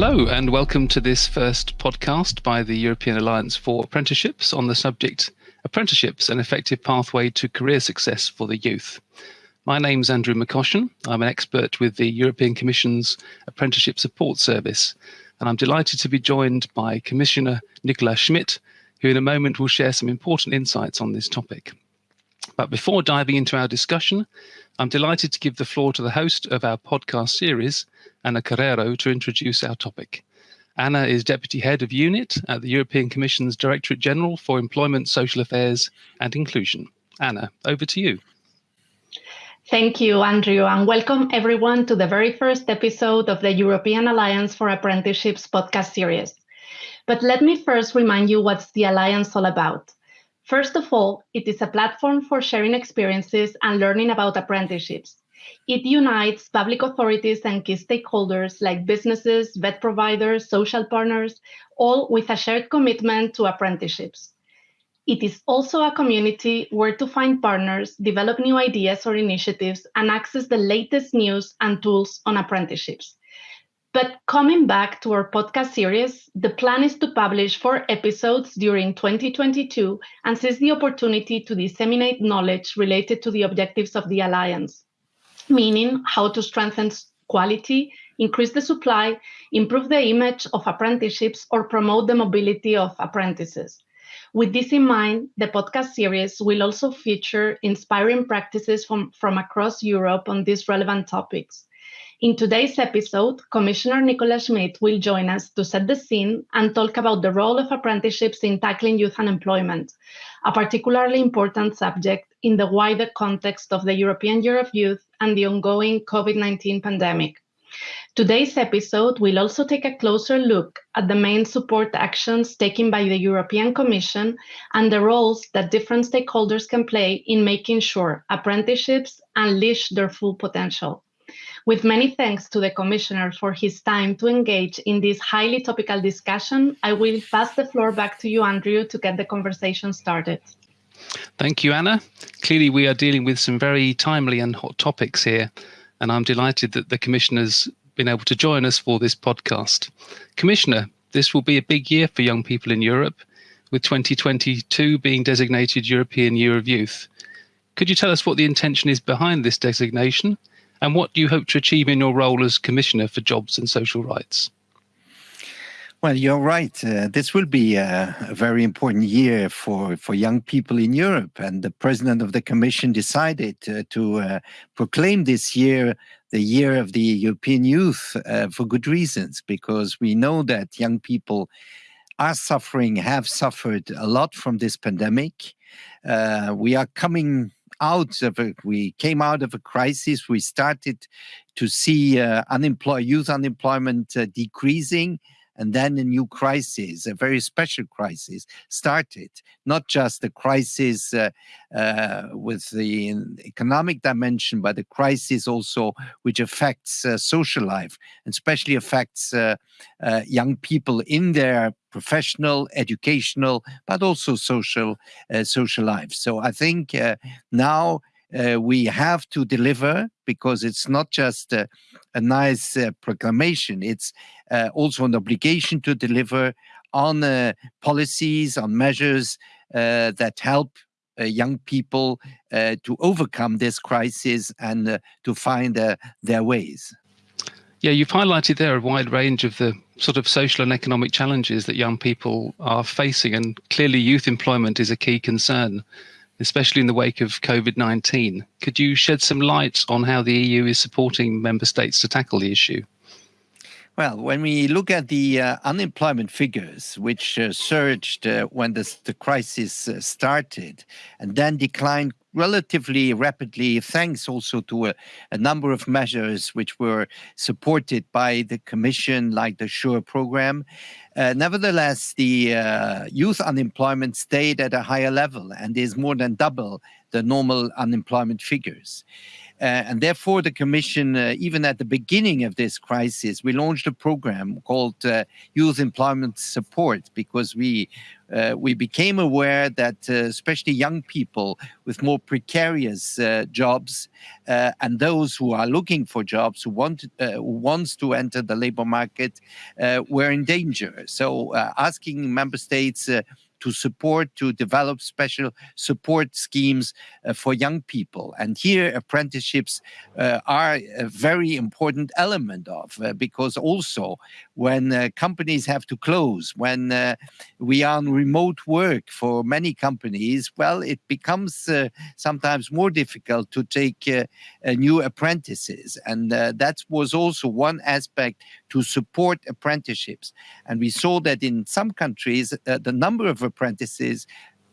Hello, and welcome to this first podcast by the European Alliance for Apprenticeships on the subject Apprenticeships An Effective Pathway to Career Success for the Youth. My name's Andrew McCoshan. I'm an expert with the European Commission's Apprenticeship Support Service, and I'm delighted to be joined by Commissioner Nicolas Schmit, who in a moment will share some important insights on this topic. But before diving into our discussion, I'm delighted to give the floor to the host of our podcast series, Ana Carrero, to introduce our topic. Anna is Deputy Head of Unit at the European Commission's Directorate General for Employment, Social Affairs and Inclusion. Anna, over to you. Thank you, Andrew, and welcome everyone to the very first episode of the European Alliance for Apprenticeships podcast series. But let me first remind you what's the Alliance all about. First of all, it is a platform for sharing experiences and learning about apprenticeships. It unites public authorities and key stakeholders like businesses, VET providers, social partners, all with a shared commitment to apprenticeships. It is also a community where to find partners, develop new ideas or initiatives, and access the latest news and tools on apprenticeships. But coming back to our podcast series, the plan is to publish four episodes during 2022 and seize the opportunity to disseminate knowledge related to the objectives of the Alliance, meaning how to strengthen quality, increase the supply, improve the image of apprenticeships, or promote the mobility of apprentices. With this in mind, the podcast series will also feature inspiring practices from, from across Europe on these relevant topics. In today's episode, Commissioner Nicolas Schmit will join us to set the scene and talk about the role of apprenticeships in tackling youth unemployment, a particularly important subject in the wider context of the European Year of Youth and the ongoing COVID 19 pandemic. Today's episode will also take a closer look at the main support actions taken by the European Commission and the roles that different stakeholders can play in making sure apprenticeships unleash their full potential. With many thanks to the Commissioner for his time to engage in this highly topical discussion, I will pass the floor back to you, Andrew, to get the conversation started. Thank you, Anna. Clearly, we are dealing with some very timely and hot topics here, and I'm delighted that the Commissioner's been able to join us for this podcast. Commissioner, this will be a big year for young people in Europe, with 2022 being designated European Year of Youth. Could you tell us what the intention is behind this designation and what do you hope to achieve in your role as Commissioner for Jobs and Social Rights? Well, you're right. Uh, this will be a, a, very important year for, for young people in Europe. And the president of the Commission decided uh, to uh, proclaim this year the year of the European youth uh, for good reasons, because we know that young people are suffering, have suffered a lot from this pandemic. Uh, we are coming out of a, we came out of a crisis. We started to see uh, unemployed youth unemployment uh, decreasing and then a new crisis, a very special crisis, started. Not just a crisis uh, uh, with the economic dimension, but a crisis also which affects uh, social life, and especially affects uh, uh, young people in their professional, educational, but also social uh, social life. So I think now uh, we have to deliver because it's not just a, a nice uh, proclamation, it's uh, also an obligation to deliver on uh, policies, on measures uh, that help uh, young people to overcome this crisis and to find their ways. Yeah, you've highlighted there a wide range of the sort of social and economic challenges that young people are facing, and clearly youth employment is a key concern especially in the wake of COVID 19. Could you shed some light on how the EU is supporting member states to tackle the issue? Well, when we look at the uh, unemployment figures, which uh, surged uh, when this, the crisis uh, started and then declined relatively rapidly, thanks also to a, a, number of measures which were supported by the Commission, like the SURE program. Uh, nevertheless, the uh, youth unemployment stayed at a higher level and is more than double the normal unemployment figures. And therefore, the Commission, even at the beginning of this crisis, we launched a program called Youth Employment Support because we uh, we became aware that uh, especially young people with more precarious uh, jobs uh, and those who are looking for jobs who want uh, who wants to enter the labor market uh, were in danger. So asking member states to support, to develop special support schemes uh, for young people. And here apprenticeships uh, are a very important element of, uh, because also when uh, companies have to close, when uh, we are on remote work for many companies, well, it becomes uh, sometimes more difficult to take new apprentices. And that was also one aspect to support apprenticeships. And we saw that in some countries, the number of apprentices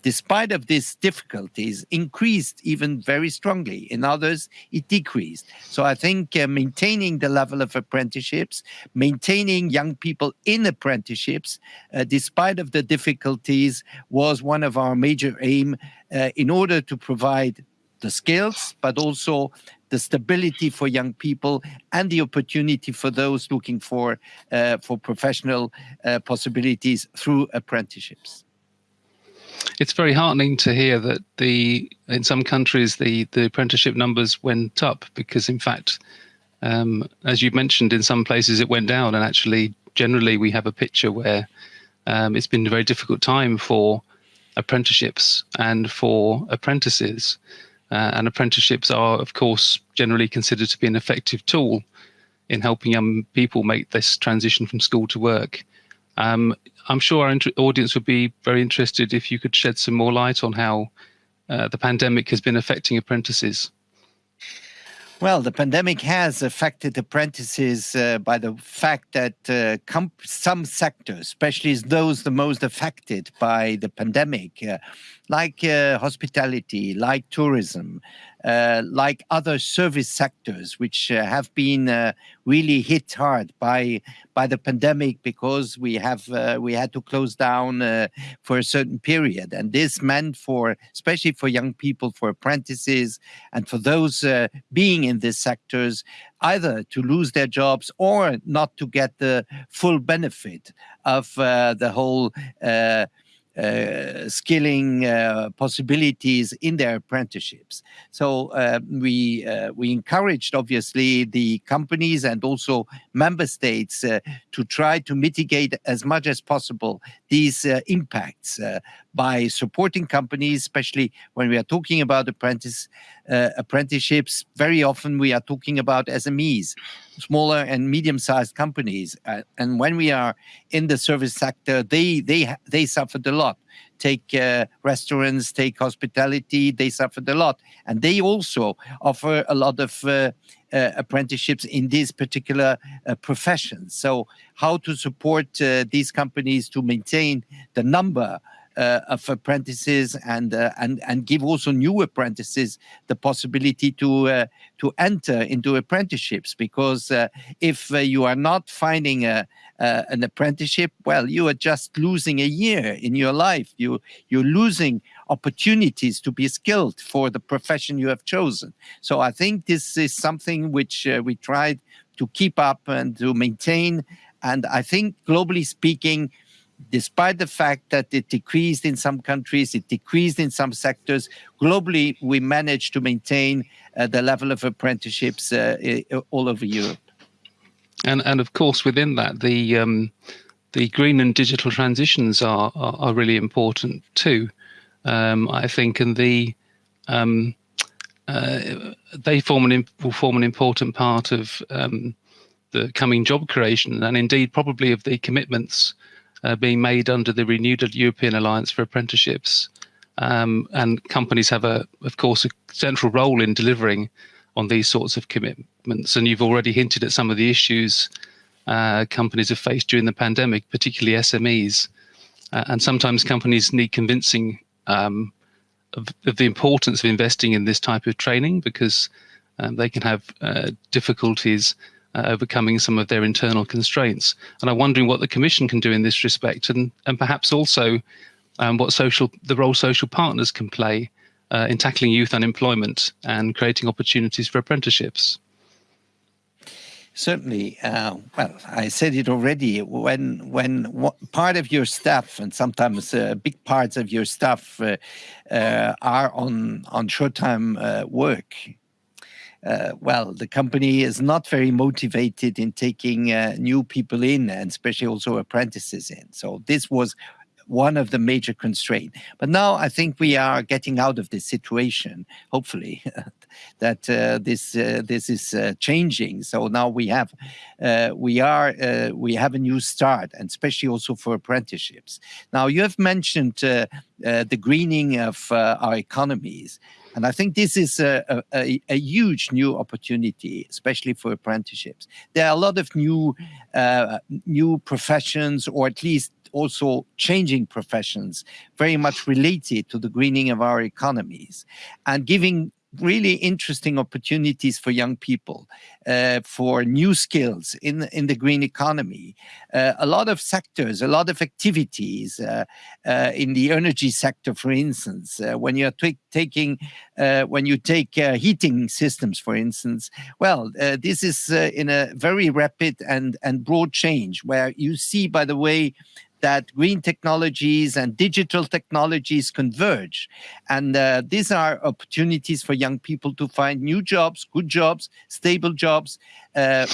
despite of these difficulties, increased even very strongly. In others, it decreased. So I think uh, maintaining the level of apprenticeships, maintaining young people in apprenticeships, uh, despite of the difficulties, was one of our major aim uh, in order to provide the skills, but also the stability for young people and the opportunity for those looking for uh, for professional uh, possibilities through apprenticeships. It's very heartening to hear that the in some countries the the apprenticeship numbers went up because in fact, um, as you mentioned, in some places it went down, and actually generally we have a picture where um, it's been a very difficult time for apprenticeships and for apprentices. Uh, and apprenticeships are, of course, generally considered to be an effective tool in helping young people make this transition from school to work. Um, I'm sure our audience would be very interested if you could shed some more light on how uh, the pandemic has been affecting apprentices. Well, the pandemic has affected apprentices uh, by the fact that uh, some sectors, especially those the most affected by the pandemic, uh, like uh, hospitality, like tourism, like other service sectors, which uh, have been uh, really hit hard by by the pandemic because we have uh, we had to close down uh, for a certain period, and this meant for especially for young people, for apprentices, and for those being in these sectors, either to lose their jobs or not to get the full benefit of the whole uh, skilling uh, possibilities in their apprenticeships. So uh, we uh, we encouraged obviously the companies and also member states uh, to try to mitigate as much as possible these uh, impacts by supporting companies, especially when we are talking about apprentice apprenticeships. Very often we are talking about SMEs, smaller and medium-sized companies, and when we are in the service sector, they they they suffered a lot. Take uh, restaurants, take hospitality, they suffered a lot. And they also offer a lot of uh, uh, apprenticeships in these particular uh, professions. So, how to support uh, these companies to maintain the number uh, of apprentices and uh, and and give also new apprentices the possibility to uh, to enter into apprenticeships because uh, if uh, you are not finding a, an apprenticeship well you are just losing a year in your life. You you're losing opportunities to be skilled for the profession you have chosen. So i think this is something which uh, we tried to keep up and to maintain. And i think globally speaking despite the fact that it decreased in some countries, it decreased in some sectors, globally, we managed to maintain uh, the level of apprenticeships uh, all over Europe. And, and of course, within that, the, um, the green and digital transitions are, are, are really important too, um, I think, and the, um, uh, they form an, will form an important part of um, the coming job creation and indeed probably of the commitments uh, being made under the renewed European Alliance for Apprenticeships. Um, and companies have, a, of course, a central role in delivering on these sorts of commitments. And you've already hinted at some of the issues uh, companies have faced during the pandemic, particularly SMEs. Uh, and sometimes companies need convincing um, of, of, the importance of investing in this type of training because um, they can have uh, difficulties uh, overcoming some of their internal constraints. And I'm wondering what the Commission can do in this respect, and and perhaps also um, what social the role social partners can play uh, in tackling youth unemployment and creating opportunities for apprenticeships? Certainly. Uh, well, I said it already. When when part of your staff and sometimes uh, big parts of your staff uh, uh are on on short-time uh, work, uh, well, the company is not very motivated in taking new people in, and especially also apprentices in. So this was one of the major constraints. But now I think we are getting out of this situation, hopefully, that uh, this uh, this is uh, changing. So now we have uh, we are uh, we have a new start, and especially also for apprenticeships. Now you have mentioned uh, the greening of our economies. And I think this is a, a, a, huge new opportunity, especially for apprenticeships. There are a lot of new uh, new professions, or at least also changing professions, very much related to the greening of our economies and giving really interesting opportunities for young people uh, for new skills in in the green economy. Uh, a lot of sectors, a lot of activities uh, uh in the energy sector, for instance. Uh, when you're taking uh, when you take heating systems, for instance, well, this is in a very rapid and and broad change where you see, by the way, that green technologies and digital technologies converge. And uh, these are opportunities for young people to find new jobs, good jobs, stable jobs, uh,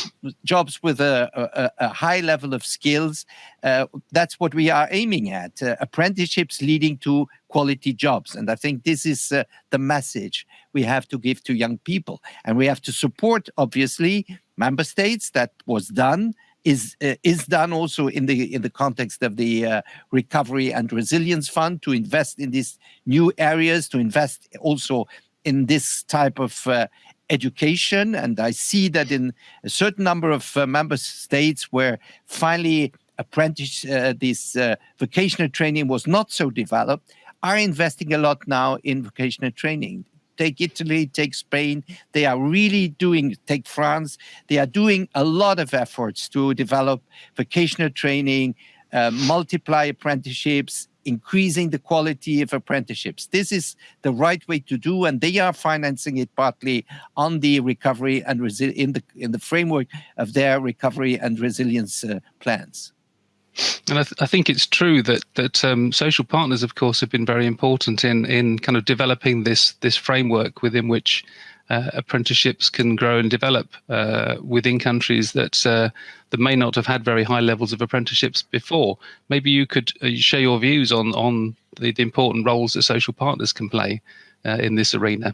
jobs with a, a, a, high level of skills. Uh, that's what we are aiming at, uh, apprenticeships leading to quality jobs. And I think this is uh, the message we have to give to young people. And we have to support, obviously, member states. That was done is uh, is done also in the in the context of the uh, recovery and resilience fund to invest in these new areas to invest also in this type of uh, education. And i see that in a certain number of uh, member states where finally apprentice uh, this uh, vocational training was not so developed are investing a lot now in vocational training take Italy, take Spain. They are really doing, take France, they are doing a lot of efforts to develop vocational training, uh, multiply apprenticeships, increasing the quality of apprenticeships. This is the right way to do, and they are financing it partly on the recovery and in the in the framework of their recovery and resilience uh, plans. And I, th I, think it's true that that um, social partners, of course, have been very important in in kind of developing this this framework within which uh, apprenticeships can grow and develop uh, within countries that uh, that may not have had very high levels of apprenticeships before. Maybe you could uh, share your views on on the, the, important roles that social partners can play uh, in this arena.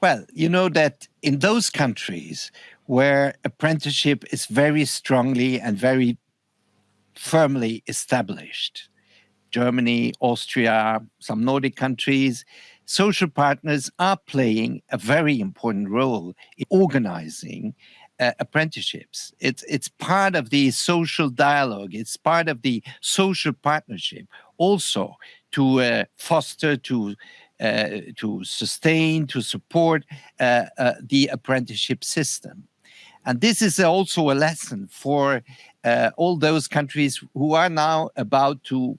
Well, you know that in those countries where apprenticeship is very strongly and very firmly established. Germany, Austria, some Nordic countries, social partners are playing a very important role in organizing uh, apprenticeships. It's, it's part of the social dialogue. It's part of the social partnership also to uh, foster, to uh, to sustain, to support uh, uh, the apprenticeship system. And this is also a lesson for uh, all those countries who are now about to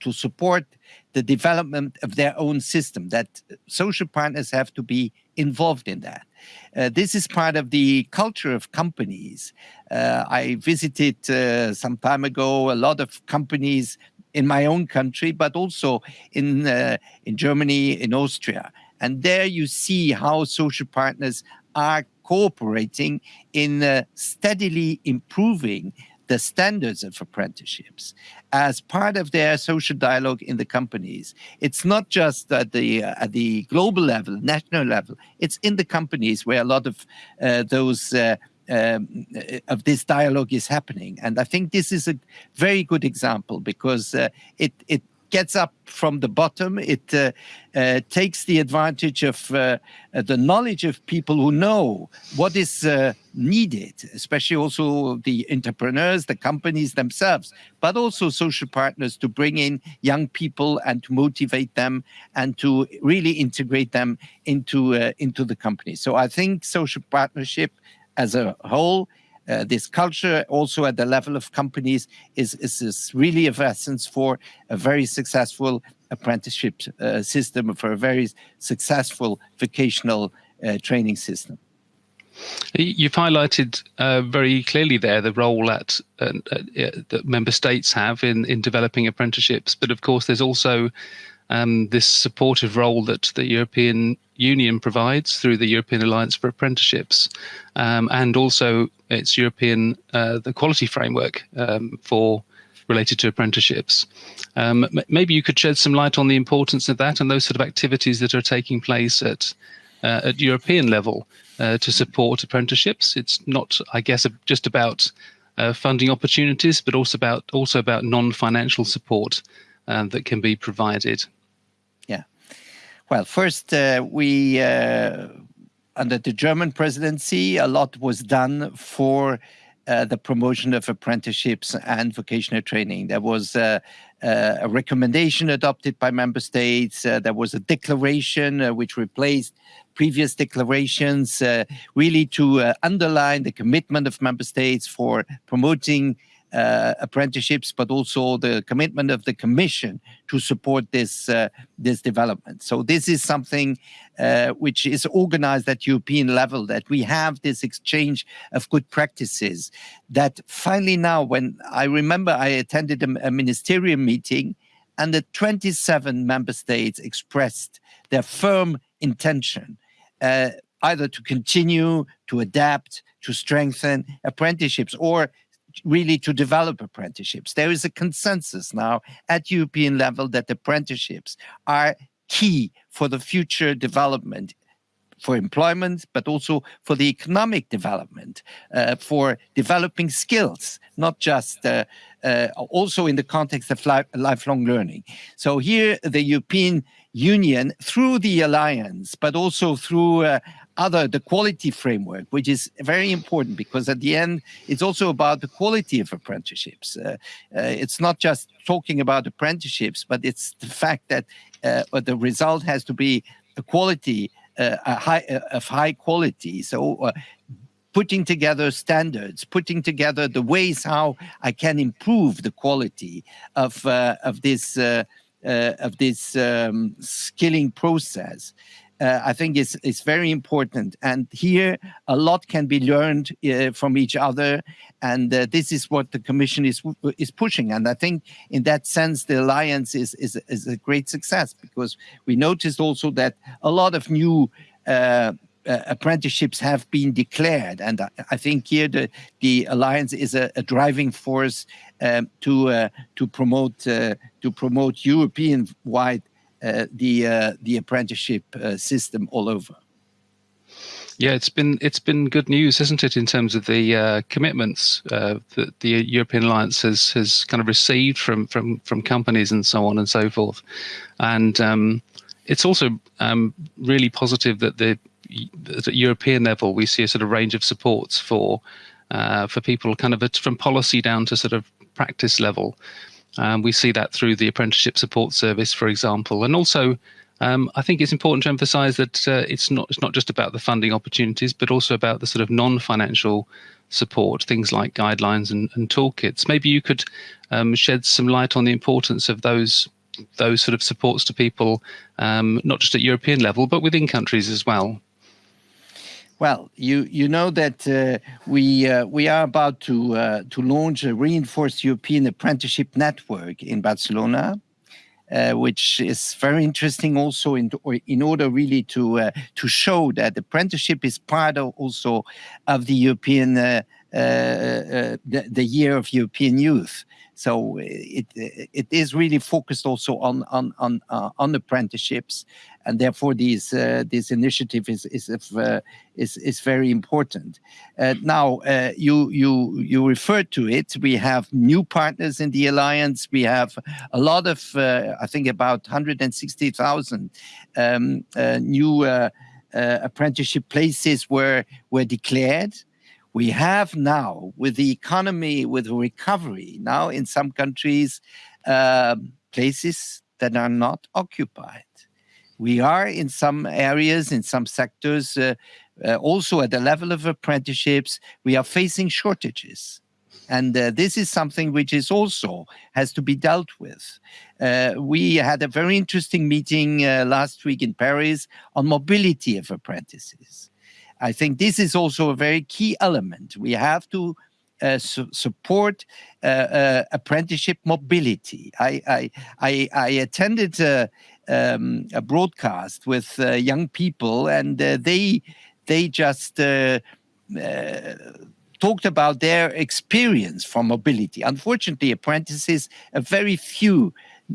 to support the development of their own system, that social partners have to be involved in that. Uh, this is part of the culture of companies. Uh, I visited uh, some time ago a lot of companies in my own country, but also in, uh, in Germany, in Austria. And there you see how social partners are cooperating in uh, steadily improving the standards of apprenticeships as part of their social dialogue in the companies. It's not just at the uh, at the global level, national level. It's in the companies where a lot of uh, those. Uh, um, of this dialogue is happening, and I think this is a very good example because uh, it it gets up from the bottom. It uh, uh, takes the advantage of uh, uh the knowledge of people who know what is uh, needed, especially also the entrepreneurs, the companies themselves, but also social partners to bring in young people and to motivate them and to really integrate them into uh, into the company. So I think social partnership as a whole uh, this culture also at the level of companies is, is, is really of essence for a very successful apprenticeship uh, system, for a very successful vocational uh, training system. You've highlighted uh, very clearly there the role that, uh, uh, that member states have in, in developing apprenticeships, but of course there's also um, this supportive role that the European Union provides through the European Alliance for Apprenticeships, um, and also its European uh, the quality framework um, for related to apprenticeships. Um, maybe you could shed some light on the importance of that and those sort of activities that are taking place at uh, at European level uh, to support apprenticeships. It's not, I guess, just about uh, funding opportunities, but also about also about non-financial support uh, that can be provided. Well, first uh, we uh, under the German presidency, a lot was done for uh, the promotion of apprenticeships and vocational training. There was uh, uh, a recommendation adopted by member states. Uh, there was a declaration uh, which replaced previous declarations, uh, really to underline the commitment of member states for promoting uh, apprenticeships, but also the commitment of the Commission to support this uh, this development. So this is something uh, which is organized at European level. That we have this exchange of good practices. That finally now, when I remember, I attended a, a ministerial meeting, and the 27 member states expressed their firm intention. Uh, either to continue, to adapt, to strengthen apprenticeships, or really to develop apprenticeships. There is a consensus now at European level that apprenticeships are key for the future development for employment, but also for the economic development, uh, for developing skills, not just uh, uh, also in the context of li lifelong learning. So here the European Union, through the alliance, but also through uh, other the quality framework which is very important because at the end it's also about the quality of apprenticeships. Uh, uh, it's not just talking about apprenticeships but it's the fact that uh, the result has to be a quality uh, a high uh, of high quality. So uh, putting together standards, putting together the ways how I can improve the quality of of this of this um, skilling process uh, I think is is very important. And here, a lot can be learned uh, from each other, and uh, this is what the Commission is is pushing. And I think, in that sense, the alliance is is is a great success because we noticed also that a lot of new. Uh, uh, apprenticeships have been declared, and I, I, think here the the alliance is a, a driving force um, to uh, to promote to promote European wide uh, the uh, the apprenticeship uh, system all over. Yeah, it's been it's been good news, isn't it, in terms of the uh, commitments uh, that the European Alliance has has kind of received from from from companies and so on and so forth, and um, it's also um, really positive that the at European level we see a sort of range of supports for uh, for people, kind of from policy down to sort of practice level, um, we see that through the apprenticeship support service, for example, and also um, I think it's important to emphasise that uh, it's not it's not just about the funding opportunities, but also about the sort of non-financial support, things like guidelines and, and toolkits. Maybe you could um, shed some light on the importance of those those sort of supports to people, um, not just at European level, but within countries as well. Well, you you know that uh, we uh, we are about to uh, to launch a reinforced European apprenticeship network in Barcelona, uh, which is very interesting. Also, in in order really to uh, to show that apprenticeship is part of also of the European uh, the, the year of European youth. So it it is really focused also on on on on apprenticeships and therefore these uh, this initiative is is uh, is is very important. Uh, now uh, you you you referred to it. We have new partners in the alliance. We have a lot of uh, I think about 160,000 um, uh, new apprenticeship places were were declared. We have now, with the economy, with recovery, now in some countries, places that are not occupied we are in some areas, in some sectors, uh, uh, also at the level of apprenticeships, we are facing shortages. And uh, this is something which is also has to be dealt with. Uh, we had a very interesting meeting uh, last week in Paris on mobility of apprentices. I think this is also a very key element. We have to uh, su support uh, uh, apprenticeship mobility. I I I, I attended um, a broadcast with young people, and they they just talked about their experience from mobility. Unfortunately, apprentices, a very few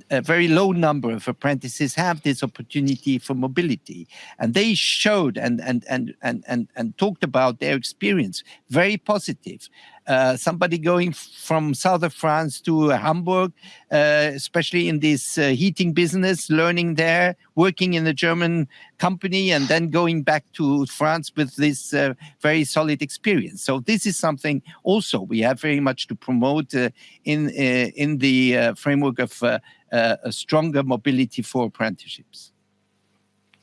a very low number of apprentices have this opportunity for mobility. And they showed and and and and and, and talked about their experience. Very positive uh, somebody going from south of France to uh, Hamburg, uh, especially in this uh, heating business, learning there, working in a German company, and then going back to France with this uh, very solid experience. So this is something also we have very much to promote in in the framework of a stronger mobility for apprenticeships.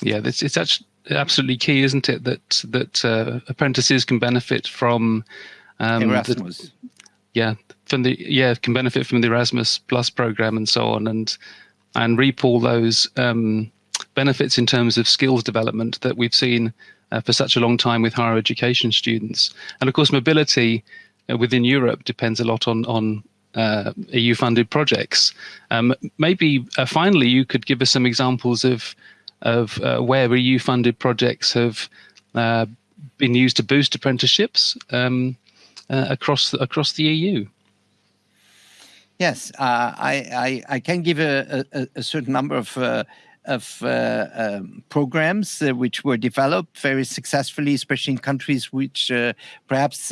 Yeah, it's, it's actually absolutely key, isn't it, that that uh, apprentices can benefit from um, Erasmus. The, yeah, from the yeah can benefit from the Erasmus Plus program and so on, and and reap all those um, benefits in terms of skills development that we've seen uh, for such a long time with higher education students. And of course, mobility uh, within Europe depends a lot on on uh, EU-funded projects. Um, maybe uh, finally, you could give us some examples of of uh, where EU-funded projects have uh, been used to boost apprenticeships um, uh, across across the EU. Yes, uh, I, I, I can give a, a, a certain number of of uh, um, programs uh, which were developed very successfully, especially in countries which uh, perhaps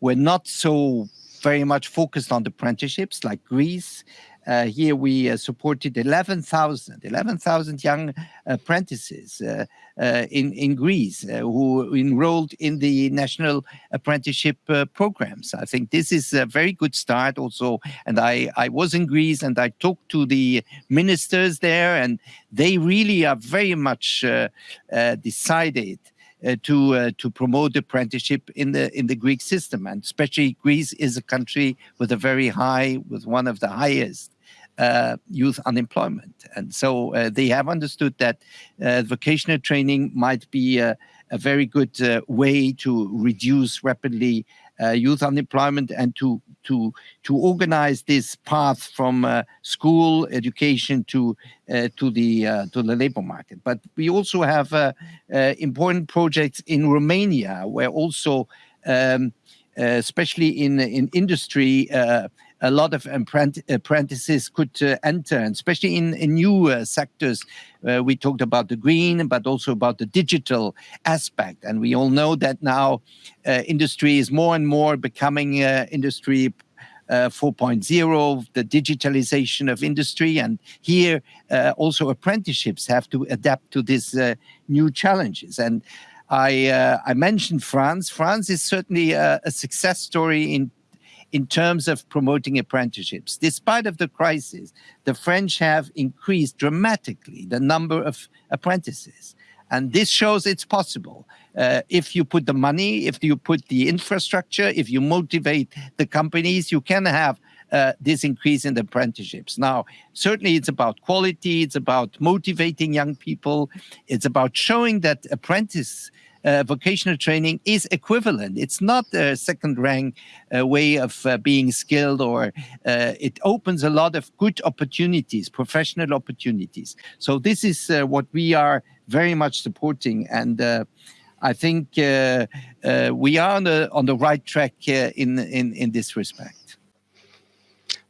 were not so very much focused on the apprenticeships like Greece. Uh, here we uh, supported 11,000 11,000 young apprentices uh, uh, in, in Greece uh, who enrolled in the national apprenticeship programs. I think this is a very good start also. And I, I was in Greece and I talked to the ministers there and they really are very much decided uh, to uh, to promote apprenticeship in the in the Greek system, and especially Greece is a country with a very high, with one of the highest uh, youth unemployment. And so uh, they have understood that uh, vocational training might be a, a very good uh, way to reduce rapidly uh, youth unemployment and to to to organize this path from uh, school education to uh, to the uh, to the labor market. But we also have uh, uh, important projects in Romania where also, um, especially in in industry a lot of apprentices could uh, enter, especially in, in new uh, sectors. Uh, we talked about the green, but also about the digital aspect. And we all know that now industry is more and more becoming industry uh, 4.0, the digitalization of industry. And here uh, also apprenticeships have to adapt to these uh, new challenges. And I, I mentioned France. France is certainly a, a success story in in terms of promoting apprenticeships. Despite of the crisis, the French have increased dramatically the number of apprentices. And this shows it's possible. Uh, if you put the money, if you put the infrastructure, if you motivate the companies, you can have uh, this increase in the apprenticeships. Now, certainly it's about quality, it's about motivating young people, it's about showing that apprentice vocational training is equivalent. It's not a second rank uh, way of uh, being skilled or uh, it opens a lot of good opportunities, professional opportunities. So this is uh, what we are very much supporting. And uh, I think we are on the, on the right track in, in, in this respect.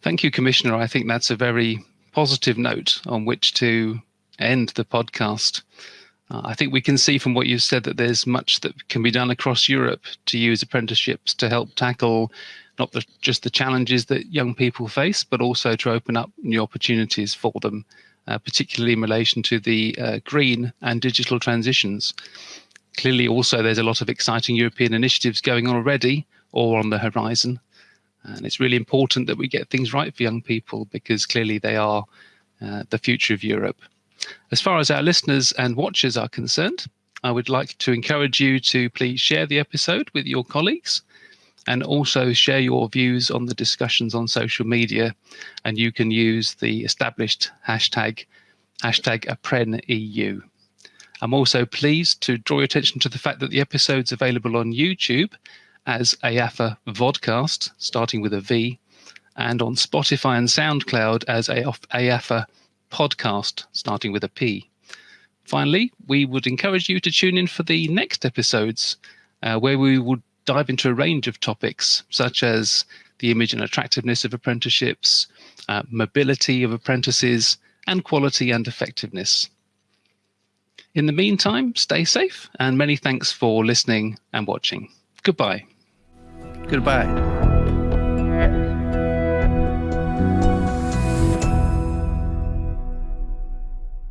Thank you, Commissioner. I think that's a very positive note on which to end the podcast. Uh, I think we can see from what you've said that there's much that can be done across Europe to use apprenticeships to help tackle not the, just the challenges that young people face, but also to open up new opportunities for them, uh, particularly in relation to the uh, green and digital transitions. Clearly, also, there's a lot of exciting European initiatives going on already or on the horizon. And it's really important that we get things right for young people because clearly they are uh, the future of Europe. As far as our listeners and watchers are concerned, I would like to encourage you to please share the episode with your colleagues and also share your views on the discussions on social media. And you can use the established hashtag, hashtag ApprenEU. I'm also pleased to draw your attention to the fact that the episode's available on YouTube as EAFA Vodcast, starting with a V, and on Spotify and SoundCloud as EAFA Podcast, starting with a P. Finally, we would encourage you to tune in for the next episodes, uh, where we would dive into a range of topics such as the image and attractiveness of apprenticeships, uh, mobility of apprentices, and quality and effectiveness. In the meantime, stay safe and many thanks for listening and watching. Goodbye. Goodbye.